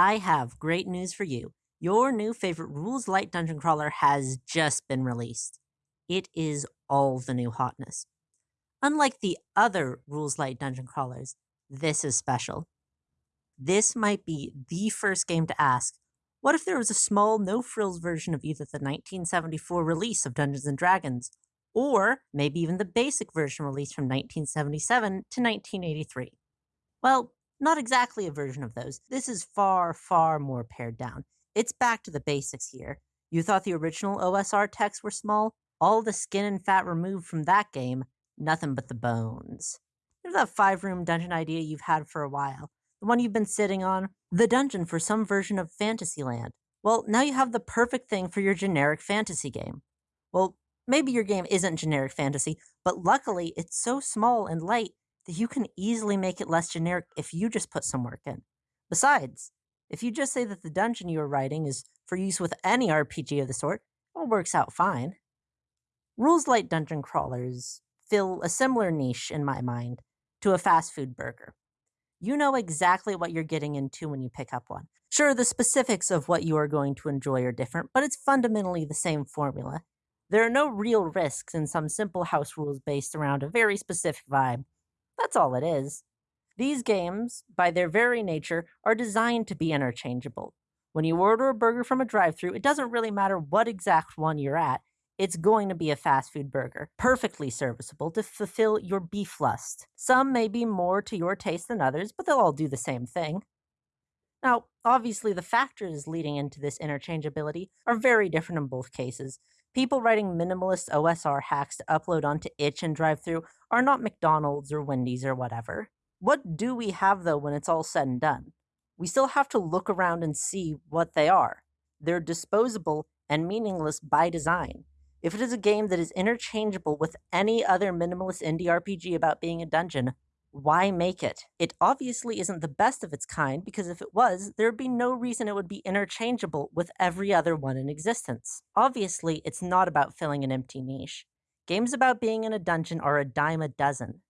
I have great news for you. Your new favorite Rules Light Dungeon Crawler has just been released. It is all the new hotness. Unlike the other Rules Light Dungeon Crawlers, this is special. This might be the first game to ask, what if there was a small, no-frills version of either the 1974 release of Dungeons & Dragons, or maybe even the basic version released from 1977 to 1983? Well, not exactly a version of those. This is far, far more pared down. It's back to the basics here. You thought the original OSR texts were small? All the skin and fat removed from that game, nothing but the bones. There's that five room dungeon idea you've had for a while. The one you've been sitting on, the dungeon for some version of Fantasyland. Well, now you have the perfect thing for your generic fantasy game. Well, maybe your game isn't generic fantasy, but luckily it's so small and light that you can easily make it less generic if you just put some work in. Besides, if you just say that the dungeon you are writing is for use with any RPG of the sort, it works out fine. Rules Light Dungeon Crawlers fill a similar niche, in my mind, to a fast food burger. You know exactly what you're getting into when you pick up one. Sure, the specifics of what you are going to enjoy are different, but it's fundamentally the same formula. There are no real risks in some simple house rules based around a very specific vibe, that's all it is. These games, by their very nature, are designed to be interchangeable. When you order a burger from a drive through it doesn't really matter what exact one you're at, it's going to be a fast food burger, perfectly serviceable to fulfill your beef lust. Some may be more to your taste than others, but they'll all do the same thing. Now, obviously, the factors leading into this interchangeability are very different in both cases, People writing minimalist OSR hacks to upload onto itch and DriveThru are not McDonald's or Wendy's or whatever. What do we have though when it's all said and done? We still have to look around and see what they are. They're disposable and meaningless by design. If it is a game that is interchangeable with any other minimalist indie RPG about being a dungeon, why make it? It obviously isn't the best of its kind because if it was, there would be no reason it would be interchangeable with every other one in existence. Obviously, it's not about filling an empty niche. Games about being in a dungeon are a dime a dozen.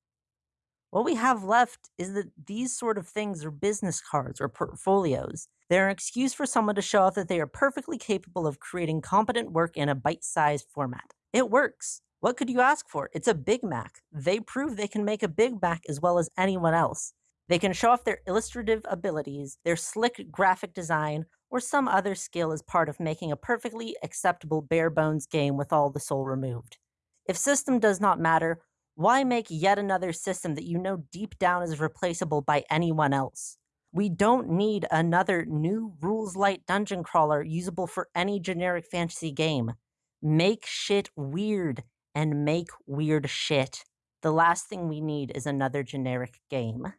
What we have left is that these sort of things are business cards or portfolios. They're an excuse for someone to show off that they are perfectly capable of creating competent work in a bite-sized format. It works. What could you ask for? It's a Big Mac. They prove they can make a Big Mac as well as anyone else. They can show off their illustrative abilities, their slick graphic design, or some other skill as part of making a perfectly acceptable bare bones game with all the soul removed. If system does not matter, why make yet another system that you know deep down is replaceable by anyone else? We don't need another new rules light dungeon crawler usable for any generic fantasy game. Make shit weird and make weird shit. The last thing we need is another generic game.